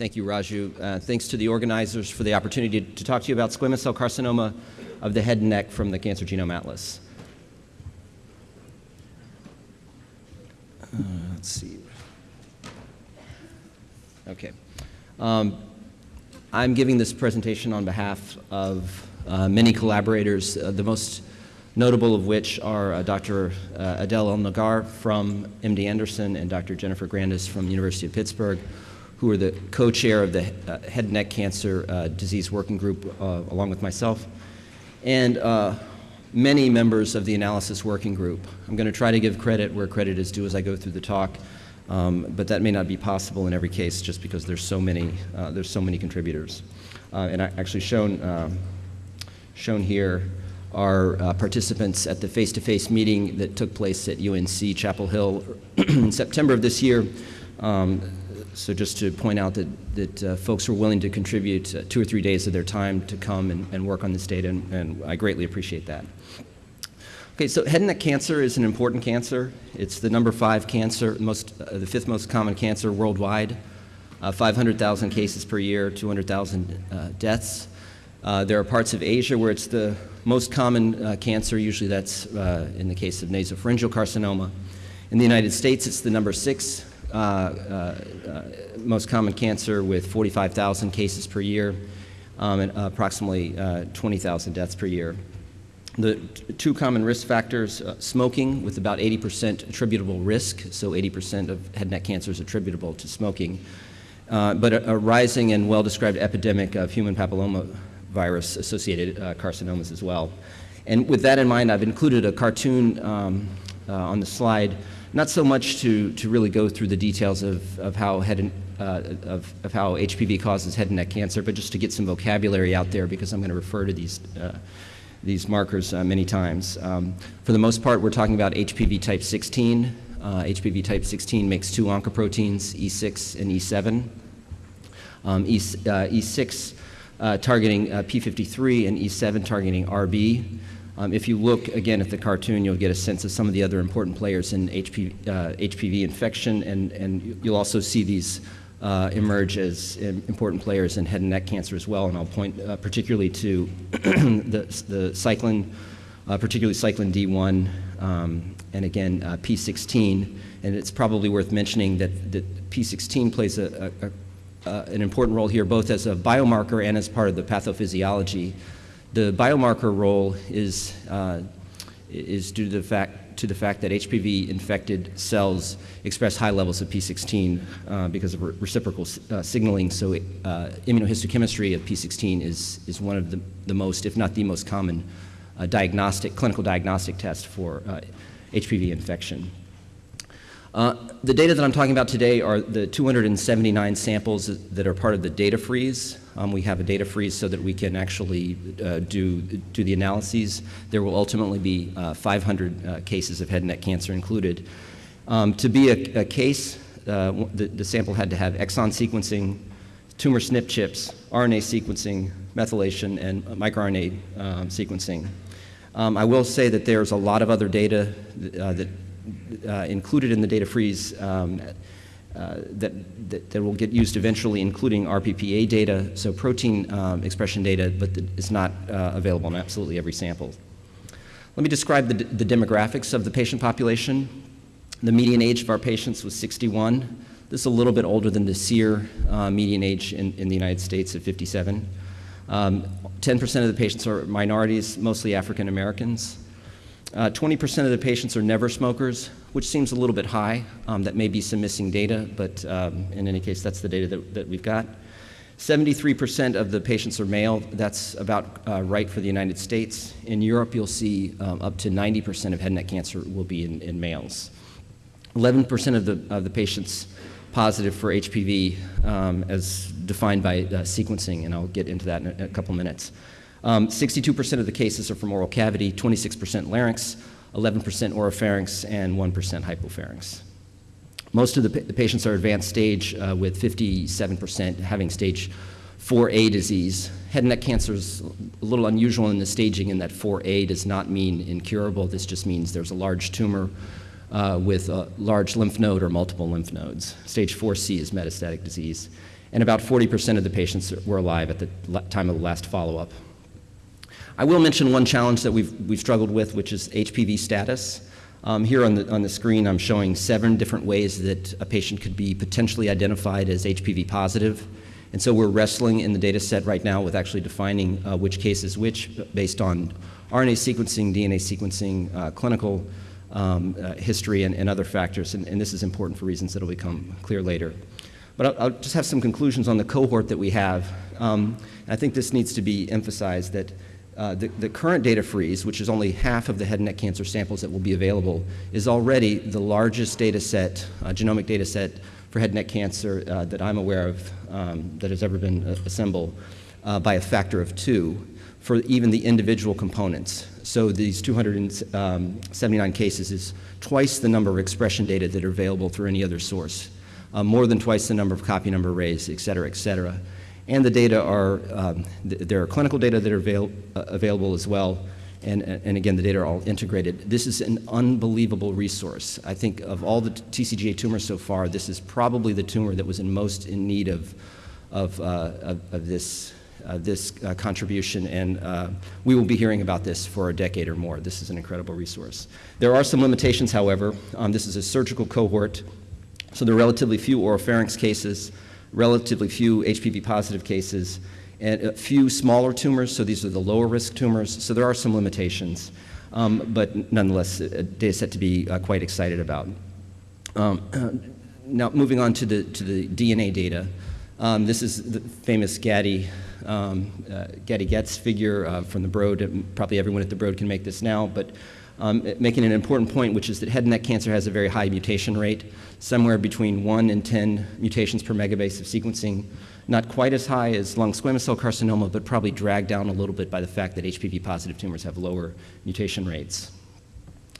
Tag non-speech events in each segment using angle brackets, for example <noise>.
Thank you, Raju. Uh, thanks to the organizers for the opportunity to, to, talk to you about squamous cell carcinoma of the head and neck from the Cancer Genome Atlas. Uh, let's see. Okay. Um, I'm giving this presentation on behalf of uh, many collaborators, uh, the most notable of which are uh, Dr. Uh, Adel El-Naggar from MD Anderson and Dr. Jennifer Grandis from the University of Pittsburgh, who are the co-chair of the uh, Head and Neck Cancer uh, Disease Working Group, along with myself, and many members of the analysis working group. I'm going to try to give credit where credit is due as I go through the talk. Um, but that may not be possible in every case just because there's so many, uh, there's so many contributors. Uh, and I actually shown, shown here are uh, participants at the face-to-face -face meeting that took place at UNC Chapel Hill <clears throat> in September of this year. Um, so just to point out that, that uh, folks were willing to contribute uh, two or three days of their time to come and, and work on this data, and, and I greatly appreciate that. Okay, so head and neck cancer is an important cancer. It's the number five cancer, most, uh, the fifth most common cancer worldwide. Uh, 500,000 cases per year, 200,000 uh, deaths. Uh, there are parts of Asia where it's the most common cancer. Usually that's in the case of nasopharyngeal carcinoma. In the United States, it's the number six most common cancer with 45,000 cases per year um, and approximately 20,000 deaths per year. The two common risk factors, uh, smoking with about 80% attributable risk, so 80% of head and neck cancer is attributable to smoking, uh, but a, a, rising and well-described epidemic of human papilloma virus associated uh, carcinomas as well. And with that in mind, I've included a cartoon um, uh, on the slide, not so much to, to really go through the details of, of how head and, uh, of, of how HPV causes head and neck cancer, but just to get some vocabulary out there because I'm going to refer to these uh, these markers uh, many times. Um, for the most part, we're talking about HPV type 16. Uh, HPV type 16 makes two oncoproteins, E6 and E7. Um, e, uh, E6 uh, targeting uh, P53 and E7 targeting RB. Um, if you look again at the cartoon, you'll get a sense of some of the other important players in HP, HPV uh, infection, and, and you'll also see these uh, emerge as important players in head and neck cancer as well. And I'll point uh, particularly to <clears throat> the, the cyclin, uh, particularly cyclin D1, um, and again uh, P16. And it's probably worth mentioning that, that P16 plays a, a, a, an important role here, both as a biomarker and as part of the pathophysiology. The biomarker role is, uh, is due to the fact to the fact that HPV-infected cells express high levels of P16 uh, because of re reciprocal uh, signaling. So uh, immunohistochemistry of P16 is, is one of the, the most, if not the most common uh, diagnostic, clinical diagnostic test for HPV uh, infection. Uh, the data that I'm talking about today are the 279 samples that are part of the data freeze. Um, we have a data freeze so that we can actually uh, do, do the analyses. There will ultimately be uh, 500 uh, cases of head and neck cancer included. Um, to be a, a case, uh, the, the, sample had to have exon sequencing, tumor SNP chips, RNA sequencing, methylation, and microRNA um, sequencing. Um, I will say that there's a lot of other data uh, that uh, included in the data freeze um, uh, that, that, that, will get used eventually, including RPPA data, so protein um, expression data, but it's not uh, available in absolutely every sample. Let me describe the, the, demographics of the patient population. The median age of our patients was 61. This is a little bit older than the SEER uh, median age in, in, the United States of 57. 10% um, of the patients are minorities, mostly African Americans. 20% uh, of the patients are never smokers, which seems a little bit high. Um, that may be some missing data, but um, in any case, that's the data that, that we've got. 73% of the patients are male. That's about uh, right for the United States. In Europe, you'll see um, up to 90% of head and neck cancer will be in, in males. 11% of the, of the patients positive for HPV um, as defined by uh, sequencing, and I'll get into that in a, a couple minutes. 62% um, of the cases are from oral cavity, 26% larynx, 11% oropharynx, and 1% hypopharynx. Most of the, pa the patients are advanced stage uh, with 57% having stage 4A disease. Head and neck cancer is a little unusual in the staging in that 4A does not mean incurable. This just means there's a large tumor uh, with a large lymph node or multiple lymph nodes. Stage 4C is metastatic disease. and about 40% of the patients were alive at the time of the last follow-up. I will mention one challenge that we've, we've struggled with, which is HPV status. Um, here on the, on the screen, I'm showing seven different ways that a patient could be potentially identified as HPV positive. And so we're wrestling in the data set right now with actually defining uh, which case is which based on RNA sequencing, DNA sequencing, uh, clinical um, uh, history, and, and, other factors. And, and, this is important for reasons that will become clear later. But I'll, I'll, just have some conclusions on the cohort that we have. Um, I think this needs to be emphasized that uh, the, the, current data freeze, which is only half of the head and neck cancer samples that will be available, is already the largest data set, uh, genomic data set for head and neck cancer uh, that I'm aware of um, that has ever been uh, assembled uh, by a factor of two for even the individual components. So these 279 um, cases is twice the number of expression data that are available through any other source, more than twice the number of copy number arrays, et cetera, et cetera. And the data are, um, th there are clinical data that are avail uh, available as well, and, and again, the data are all integrated. This is an unbelievable resource. I think of all the TCGA tumors so far, this is probably the tumor that was in most in need of, of, uh, of, of this, uh, this uh, contribution, and uh, we will be hearing about this for a decade or more. This is an incredible resource. There are some limitations, however. Um, this is a surgical cohort, so there are relatively few oropharynx cases, relatively few HPV positive cases, and a few smaller tumors, so these are the lower risk tumors, so there are some limitations, um, but nonetheless, a data set to be uh, quite excited about. Um, <clears throat> now, moving on to the, to the DNA data. Um, this is the famous Gaddy, um, uh, Gadi Getz figure uh, from the Broad. Probably everyone at the Broad can make this now, but um, making an important point, which is that head and neck cancer has a very high mutation rate, somewhere between 1 and 10 mutations per megabase of sequencing not quite as high as lung squamous cell carcinoma, but probably dragged down a little bit by the fact that HPV positive tumors have lower mutation rates.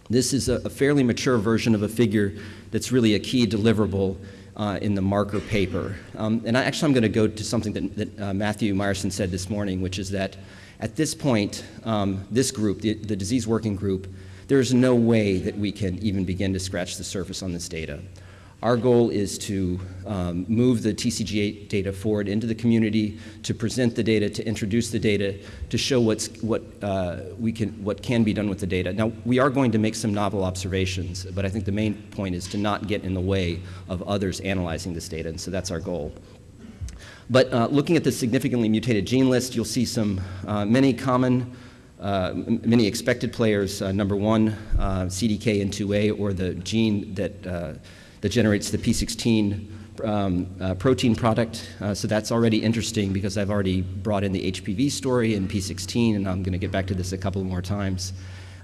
This is a, a fairly mature version of a figure that's really a key deliverable uh, in the marker paper. Um, and I, actually, I'm going to go to something that, that uh, Matthew Meyerson said this morning, which is that at this point, um, this group, the, the disease working group, there's no way that we can even begin to scratch the surface on this data. Our goal is to um, move the TCGA data forward into the community, to present the data, to introduce the data, to show what's, what, uh, we can, what can be done with the data. Now, we are going to make some novel observations, but I think the main point is to not get in the way of others analyzing this data, and so that's our goal. But uh, looking at the significantly mutated gene list, you'll see some uh, many common many expected players, uh, number one, uh, CDKN2A, or the gene that uh, that generates the P16 um, uh, protein product. Uh, so that's already interesting because I've already brought in the HPV story and P16, and I'm going to get back to this a couple more times.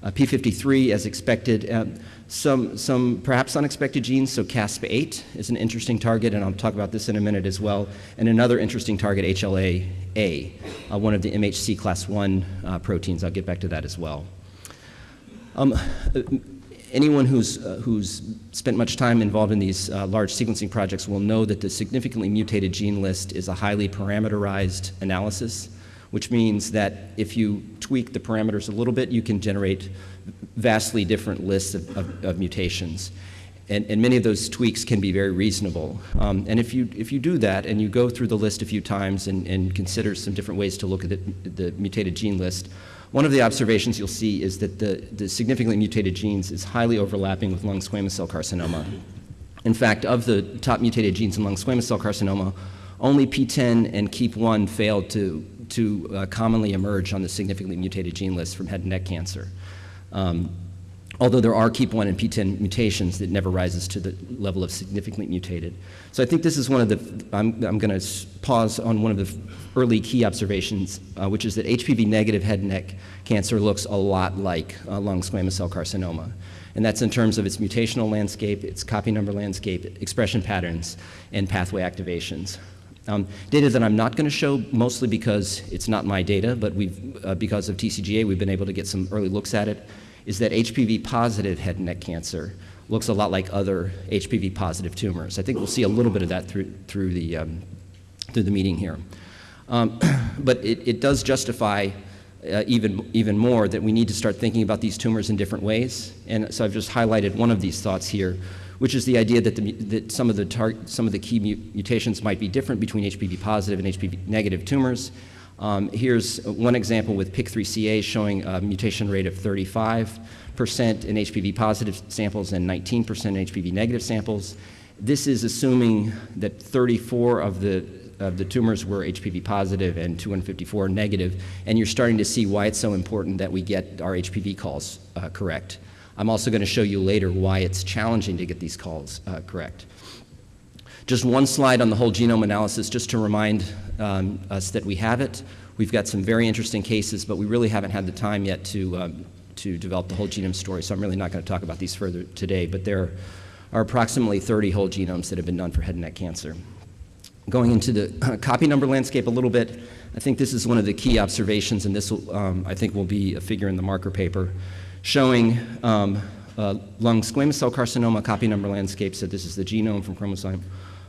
Uh, P53, as expected, uh, some, some perhaps unexpected genes, so CASP8 is an interesting target, and I'll talk about this in a minute as well, and another interesting target, HLA-A, uh, one of the MHC class 1 uh, proteins. I'll get back to that as well. Um, anyone who's, uh, who's spent much time involved in these uh, large sequencing projects will know that the significantly mutated gene list is a highly parameterized analysis, which means that if you tweak the parameters a little bit, you can generate vastly different lists of, of, of mutations. And, and, many of those tweaks can be very reasonable. Um, and if you, if you do that and you go through the list a few times and, and consider some different ways to look at the, the mutated gene list, one of the observations you'll see is that the, the significantly mutated genes is highly overlapping with lung squamous cell carcinoma. In fact, of the top mutated genes in lung squamous cell carcinoma, only PTEN and KEAP1 failed to, to uh, commonly emerge on the significantly mutated gene list from head and neck cancer. Um, although there are KEAP1 and PTEN mutations that never rises to the level of significantly mutated. So I think this is one of the, I'm, I'm going to pause on one of the early key observations, uh, which is that HPV negative head and neck cancer looks a lot like uh, lung squamous cell carcinoma. And that's in terms of its mutational landscape, its copy number landscape, expression patterns, and pathway activations. Um, data that I'm not going to show, mostly because it's not my data, but we've, uh, because of TCGA, we've been able to get some early looks at it is that HPV positive head and neck cancer looks a lot like other HPV positive tumors. I think we'll see a little bit of that through, through, the, um, through the meeting here. Um, <clears throat> but it, it, does justify uh, even, even more that we need to start thinking about these tumors in different ways. And so I've just highlighted one of these thoughts here, which is the idea that, the, that some, of the some of the key mutations might be different between HPV positive and HPV negative tumors. Um, here's one example with PIK3CA showing a mutation rate of 35% in HPV positive samples and 19% in HPV negative samples. This is assuming that 34 of the of the tumors were HPV positive and 254 negative, and you're starting to see why it's so important that we get our HPV calls uh, correct. I'm also going to show you later why it's challenging to get these calls uh, correct. Just one slide on the whole genome analysis, just to remind um, us that we have it. We've got some very interesting cases, but we really haven't had the time yet to, um, to develop the whole genome story, so I'm really not going to talk about these further today. But there are approximately 30 whole genomes that have been done for head and neck cancer. Going into the copy number landscape a little bit, I think this is one of the key observations, and this will, um, I think will be a figure in the marker paper, showing um, uh, lung squamous cell carcinoma copy number landscape. So this is the genome from chromosome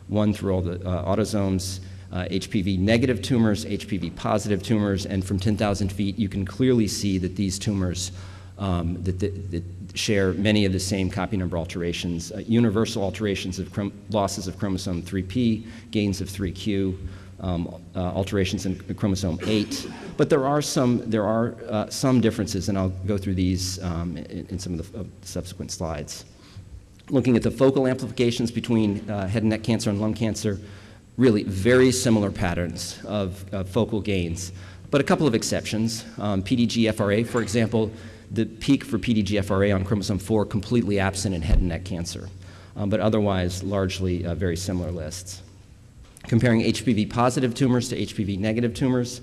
1 through all the uh, autosomes. Uh, HPV negative tumors, HPV positive tumors, and from 10,000 feet, you can clearly see that these tumors um, that, that, that, share many of the same copy number alterations, uh, universal alterations of losses of chromosome 3p, gains of 3q, um, uh, alterations in chromosome 8. But there are some, there are, uh, some differences, and I'll go through these um, in, in, some of the subsequent slides. Looking at the focal amplifications between uh, head and neck cancer and lung cancer, really very similar patterns of, focal gains, but a couple of exceptions. Um, PDGFRA, for example, the peak for PDGFRA on chromosome 4 completely absent in head and neck cancer, um, but otherwise largely uh, very similar lists. Comparing HPV positive tumors to HPV negative tumors,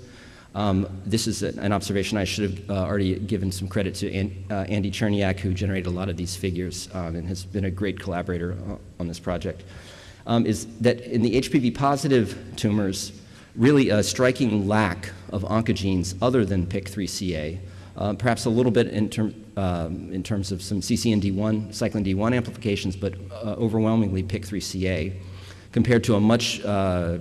um, this is an observation I should have uh, already given some credit to An uh, Andy Cherniack, who generated a lot of these figures um, and has been a great collaborator uh, on this project, um, is that in the HPV positive tumors, really a striking lack of oncogenes other than PIK3CA uh, perhaps a little bit in, term, um, in terms of some CCND1, cyclin D1 amplifications, but uh, overwhelmingly PIK3CA, compared to a much uh,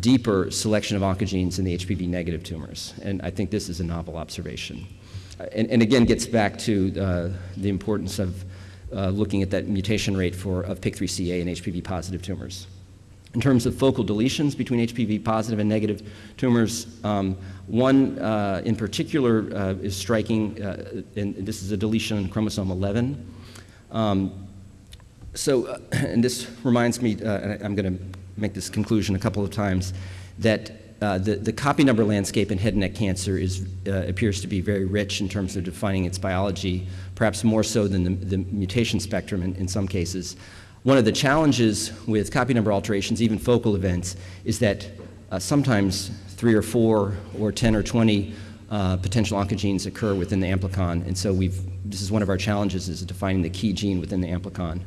deeper selection of oncogenes in the HPV negative tumors. And I think this is a novel observation. Uh, and, and again, gets back to uh, the importance of uh, looking at that mutation rate for, of PIK3CA in HPV positive tumors. In terms of focal deletions between HPV positive and negative tumors, um, one uh, in particular uh, is striking, uh, and this is a deletion in chromosome 11. Um, so, uh, <clears throat> and this reminds me, uh, and I'm going to make this conclusion a couple of times, that uh, the, the copy number landscape in head and neck cancer is, appears to be very rich in terms of defining its biology, perhaps more so than the, the mutation spectrum in, in some cases. One of the challenges with copy number alterations, even focal events, is that uh, sometimes three or four or 10 or 20 uh, potential oncogenes occur within the amplicon. And so we've, this is one of our challenges is defining the key gene within the amplicon.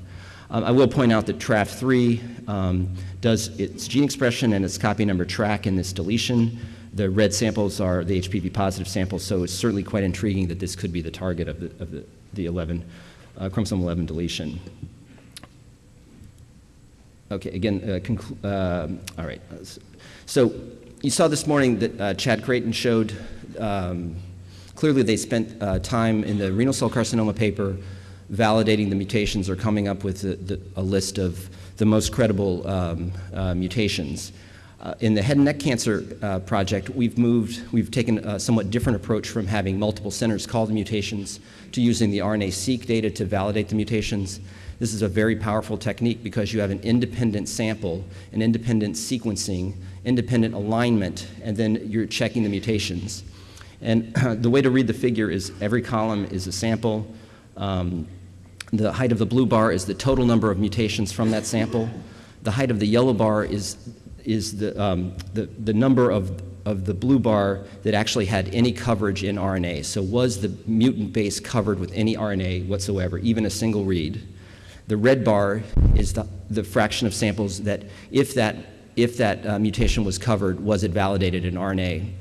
Um, I will point out that TRAF3 um, does its gene expression and its copy number track in this deletion. The red samples are the HPV positive samples, so it's certainly quite intriguing that this could be the target of the, of the, the 11, uh, chromosome 11 deletion. Okay, again, uh, uh, all right. So you saw this morning that uh, Chad Creighton showed um, clearly they spent uh, time in the renal cell carcinoma paper validating the mutations or coming up with the, the, a list of the most credible um, uh, mutations. Uh, in the head and neck cancer uh, project, we've moved, we've taken a somewhat different approach from having multiple centers call the mutations to using the RNA-seq data to validate the mutations. This is a very powerful technique because you have an independent sample, an independent sequencing, independent alignment, and then you're checking the mutations. And <clears throat> the way to read the figure is every column is a sample. Um, the height of the blue bar is the total number of mutations from that sample. The height of the yellow bar is, is the, um, the, the number of, of the blue bar that actually had any coverage in RNA. So was the mutant base covered with any RNA whatsoever, even a single read? The red bar is the, the fraction of samples that if that, if that uh, mutation was covered, was it validated in RNA.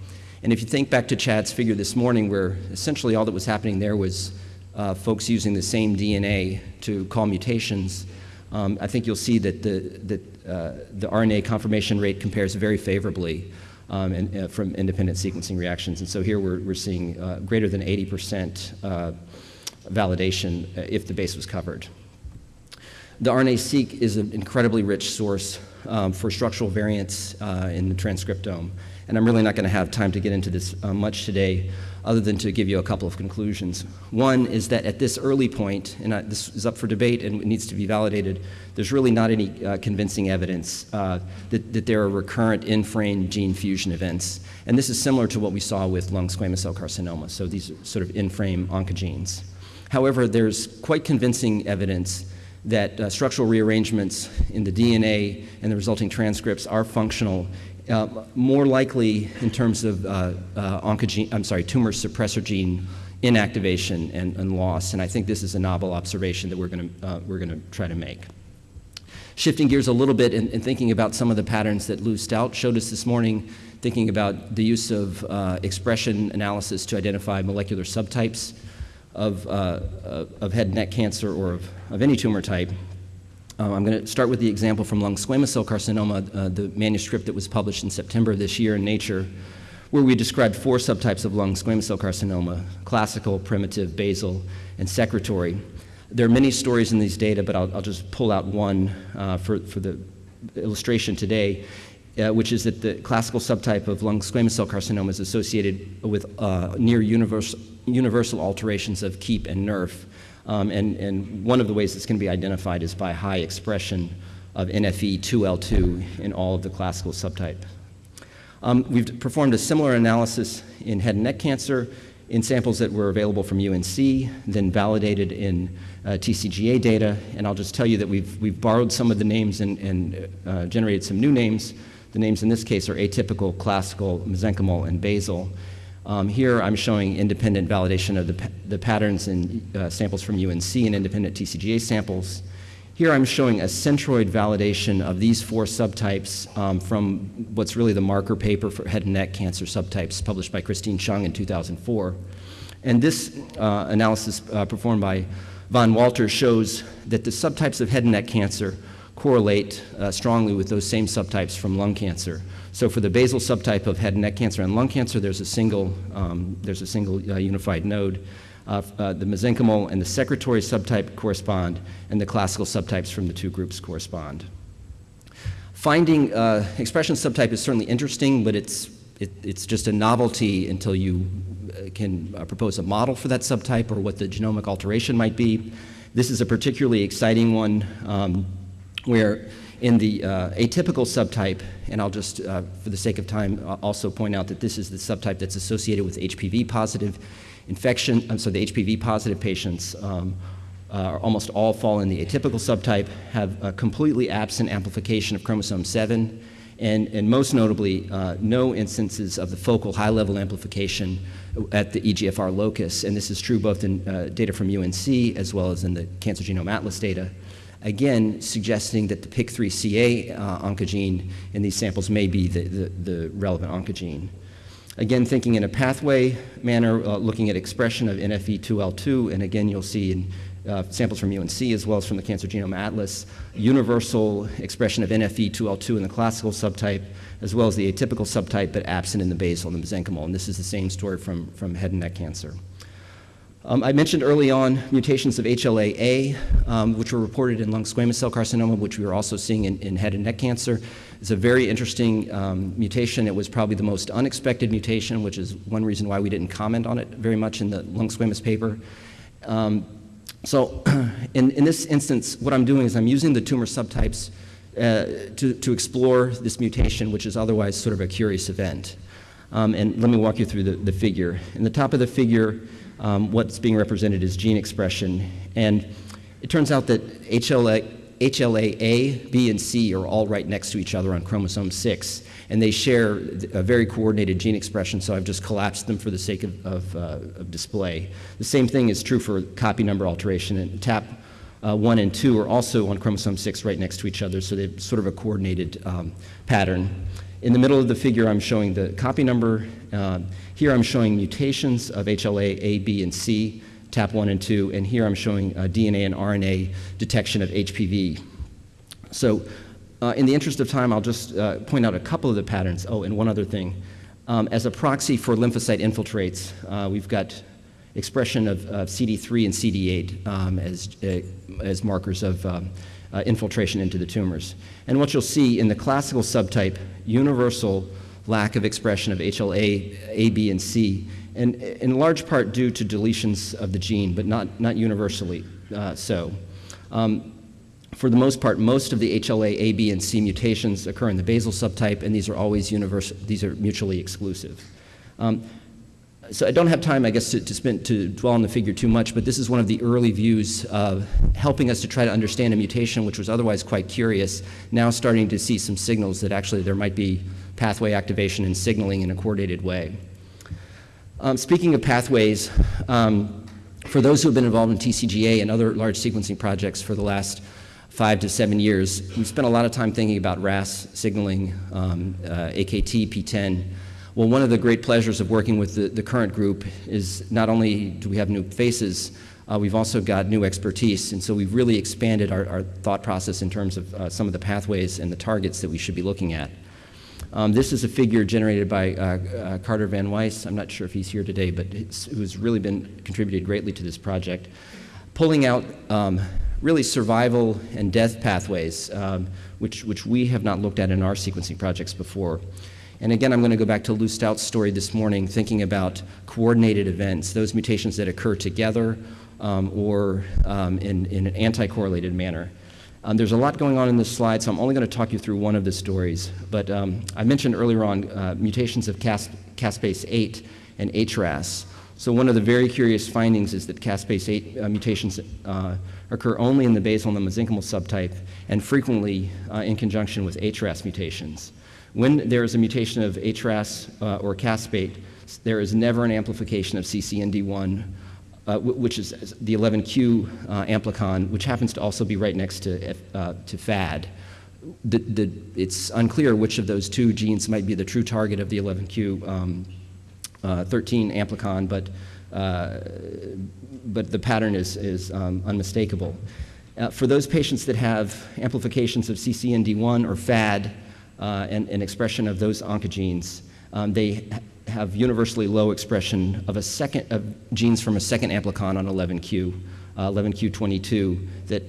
And if you think back to Chad's figure this morning where essentially all that was happening there was uh, folks using the same DNA to call mutations, um, I think you'll see that the, that, uh, the RNA confirmation rate compares very favorably um, uh, from independent sequencing reactions. And so here we're, we're seeing uh, greater than 80% uh, validation uh, if the base was covered. The RNA-seq is an incredibly rich source um, for structural variants in the transcriptome. And I'm really not going to have time to get into this much today, other than to give you a couple of conclusions. One is that at this early point, and this is up for debate and it needs to be validated, there's really not any uh, convincing evidence uh, that, that, there are recurrent in-frame gene fusion events. And this is similar to what we saw with lung squamous cell carcinoma, so these are sort of in-frame oncogenes. However, there's quite convincing evidence that uh, structural rearrangements in the DNA and the resulting transcripts are functional uh, more likely in terms of uh, uh, oncogene, I'm sorry, tumor suppressor gene inactivation and, and, loss. And I think this is a novel observation that we're going to uh, we're going to try to make. Shifting gears a little bit and, and, thinking about some of the patterns that Lou Staudt showed us this morning, thinking about the use of uh, expression analysis to identify molecular subtypes of, uh, of head and neck cancer or of, of any tumor type. Uh, I'm going to start with the example from lung squamous cell carcinoma, uh, the manuscript that was published in September of this year in Nature, where we described four subtypes of lung squamous cell carcinoma classical, primitive, basal, and secretory. There are many stories in these data, but I'll, I'll just pull out one uh, for, for the illustration today, uh, which is that the classical subtype of lung squamous cell carcinoma is associated with uh, near universal, universal alterations of keep and NERF. Um, and, and one of the ways it's going to be identified is by high expression of NFE2L2 in all of the classical subtype. Um, we've performed a similar analysis in head and neck cancer in samples that were available from UNC, then validated in uh, TCGA data. And I'll just tell you that we've, we've borrowed some of the names and, and uh, generated some new names. The names in this case are atypical, classical, mesenchymal, and basal. Um, here I'm showing independent validation of the, the patterns in uh, samples from UNC and independent TCGA samples. Here I'm showing a centroid validation of these four subtypes um, from what's really the marker paper for head and neck cancer subtypes published by Christine Chung in 2004. And this uh, analysis uh, performed by Vonn Walter shows that the subtypes of head and neck cancer correlate uh, strongly with those same subtypes from lung cancer. So for the basal subtype of head and neck cancer and lung cancer, there's a single, um, there's a single uh, unified node. Uh, uh, the mesenchymal and the secretory subtype correspond, and the classical subtypes from the two groups correspond. Finding uh, expression subtype is certainly interesting, but it's, it, it's just a novelty until you uh, can propose a model for that subtype or what the genomic alteration might be. This is a particularly exciting one um, where in the uh, atypical subtype, and I'll just, uh, for the sake of time, also point out that this is the subtype that's associated with HPV positive infection. Um, so the HPV positive patients um, uh, almost all fall in the atypical subtype, have a completely absent amplification of chromosome 7, and, and most notably, uh, no instances of the focal high level amplification at the EGFR locus. And this is true both in uh, data from UNC as well as in the Cancer Genome Atlas data again suggesting that the PIK3CA uh, oncogene in these samples may be the, the, the, relevant oncogene. Again, thinking in a pathway manner, uh, looking at expression of NFE2L2, and again, you'll see in uh, samples from UNC as well as from the Cancer Genome Atlas, universal expression of NFE2L2 in the classical subtype, as well as the atypical subtype, but absent in the basal and the mesenchymal. And this is the same story from, from head and neck cancer. Um, I mentioned early on mutations of HLA-A, um, which were reported in lung squamous cell carcinoma, which we were also seeing in, in head and neck cancer. It's a very interesting um, mutation. It was probably the most unexpected mutation, which is one reason why we didn't comment on it very much in the lung squamous paper. Um, so <clears throat> in, in this instance, what I'm doing is I'm using the tumor subtypes uh, to, to explore this mutation, which is otherwise sort of a curious event. Um, and let me walk you through the, the figure. In the top of the figure, um, what's being represented is gene expression. And it turns out that HLA, HLA-A, B, and C are all right next to each other on chromosome 6, and they share a very coordinated gene expression, so I've just collapsed them for the sake of, of, uh, of display. The same thing is true for copy number alteration, and TAP uh, 1 and 2 are also on chromosome 6 right next to each other, so they're sort of a coordinated um, pattern. In the middle of the figure, I'm showing the copy number. Uh, here I'm showing mutations of HLA A, B, and C, TAP1 and 2, and here I'm showing uh, DNA and RNA detection of HPV. So uh, in the interest of time, I'll just uh, point out a couple of the patterns. Oh, and one other thing. Um, as a proxy for lymphocyte infiltrates, uh, we've got expression of, of, CD3 and CD8 um, as, uh, as markers of um, infiltration into the tumors. And what you'll see in the classical subtype, universal lack of expression of HLA, A, B, and C, and in large part due to deletions of the gene, but not, not universally uh, so. Um, for the most part, most of the HLA A, B, and C mutations occur in the basal subtype, and these are always universal, these are mutually exclusive. Um, so I don't have time, I guess, to, to, spend, to dwell on the figure too much, but this is one of the early views of helping us to try to understand a mutation which was otherwise quite curious, now starting to see some signals that actually there might be pathway activation and signaling in a coordinated way. Um, speaking of pathways, um, for those who have been involved in TCGA and other large sequencing projects for the last five to seven years, we've spent a lot of time thinking about RAS signaling, um, uh, AKT, PTEN. Well, one of the great pleasures of working with the, the current group is not only do we have new faces, uh, we've also got new expertise, and so we've really expanded our, our thought process in terms of uh, some of the pathways and the targets that we should be looking at. Um, this is a figure generated by uh, uh, Carter Van Waes. I'm not sure if he's here today, but who's really been contributed greatly to this project, pulling out um, really survival and death pathways, um, which, which we have not looked at in our sequencing projects before. And again, I'm going to go back to Lou Staudt's story this morning, thinking about coordinated events, those mutations that occur together um, or um, in, in an anti-correlated manner. Um, there's a lot going on in this slide, so I'm only going to talk you through one of the stories. But um, I mentioned earlier on uh, mutations of cas caspase 8 and HRAS. So one of the very curious findings is that caspase 8 uh, mutations uh, occur only in the basal and the mesenchymal subtype and frequently uh, in conjunction with HRAS mutations. When there is a mutation of HRAS uh, or caspase, there is never an amplification of CCND1 uh, which is the 11q uh, amplicon, which happens to also be right next to, uh, to FADD. The, the, it's unclear which of those two genes might be the true target of the 11q um, uh, 13 amplicon, but, uh, but the pattern is, is um, unmistakable. For those patients that have amplifications of CCND1 or FADD and, and expression of those oncogenes, um, they have universally low expression of a second of genes from a second amplicon on 11q, uh, 11q22 that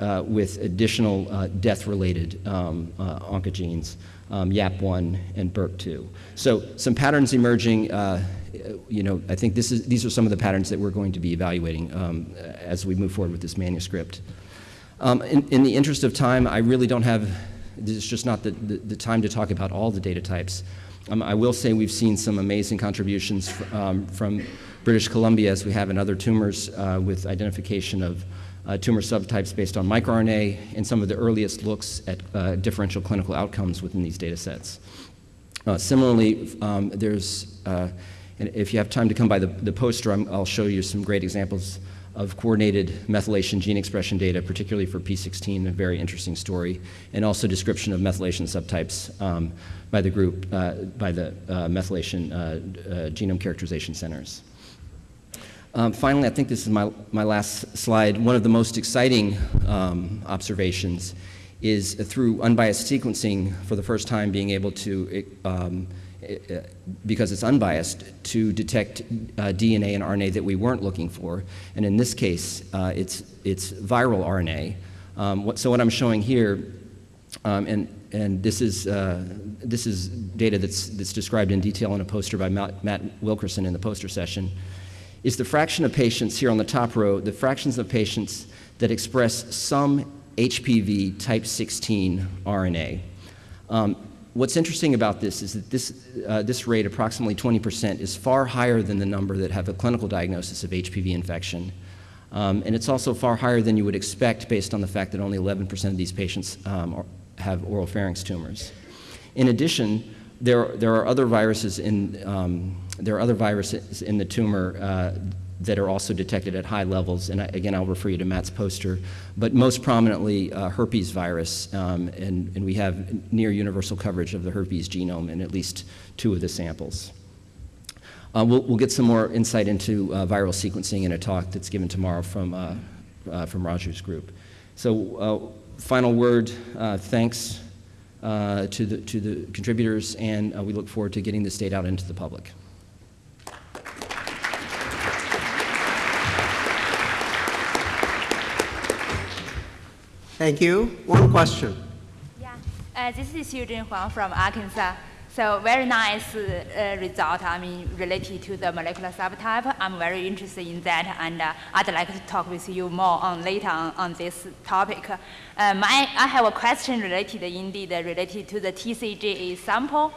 uh, with additional uh, death-related um, uh, oncogenes, um, YAP1 and BIRC2. So some patterns emerging. Uh, you know, I think this is, these are some of the patterns that we're going to be evaluating um, as we move forward with this manuscript. Um, in, in, the interest of time, I really don't have, this is just not the, the, the time to talk about all the data types. Um, I will say we've seen some amazing contributions um, from British Columbia, as we have in other tumors, uh, with identification of uh, tumor subtypes based on microRNA and some of the earliest looks at uh, differential clinical outcomes within these data sets. Uh, similarly, um, there's, uh, and if you have time to come by the, the poster, i will show you some great examples of coordinated methylation gene expression data, particularly for P16, a very interesting story, and also description of methylation subtypes um, by the group, uh, by the uh, methylation uh, uh, genome characterization centers. Um, finally, I think this is my, my last slide. One of the most exciting um, observations is through unbiased sequencing for the first time being able to um, because it's unbiased, to detect uh, DNA and RNA that we weren't looking for. And in this case, uh, it's, it's viral RNA. Um, what, so what I'm showing here, um, and, and this, is, uh, this is data that's, that's described in detail in a poster by Matt, Matt Wilkerson in the poster session, is the fraction of patients here on the top row, the fractions of patients that express some HPV type 16 RNA. Um, What's interesting about this is that this, uh, this rate, approximately 20%, is far higher than the number that have a clinical diagnosis of HPV infection. Um, and it's also far higher than you would expect based on the fact that only 11% of these patients um, are, have oropharynx tumors. In addition, there, there are other viruses in, um, there are other viruses in the tumor uh, that are also detected at high levels. And I, again, I'll refer you to Matt's poster. But most prominently, uh, herpes virus. Um, and, and we have near universal coverage of the herpes genome in at least two of the samples. Uh, we'll, we'll, get some more insight into uh, viral sequencing in a talk that's given tomorrow from, uh, uh, from Raju's group. So uh, final word, thanks to, the, to the contributors, and we look forward to getting this data out into the public. Thank you. One question. Yeah, uh, this is Xujun Huang from Arkansas. So very nice uh, result, I mean, related to the molecular subtype. I'm very interested in that, and uh, I'd like to talk with you more on later on, on this topic. Uh, my, I have a question related, indeed, related to the TCGA sample.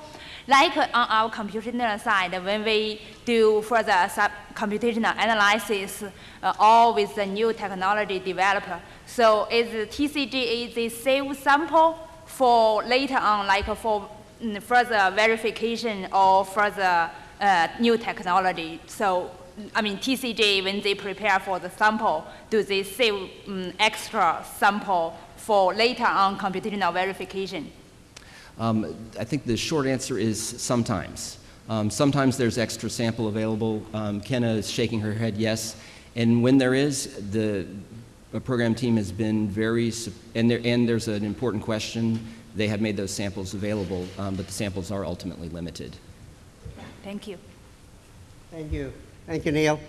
Like on our computational side, when we do further computational analysis, uh, all with the new technology developed, so is the TCGA the safe sample for later on, like for mm, further verification or further uh, new technology? So, I mean, TCGA, when they prepare for the sample, do they save um, extra sample for later on computational verification? Um, I think the short answer is sometimes. Um, sometimes there's extra sample available. Um, Kenna is shaking her head yes. And when there is, the program team has been very, sup- and, there, and there's an important question, they have made those samples available, um, but the samples are ultimately limited. Thank you. Thank you. Thank you, Neil.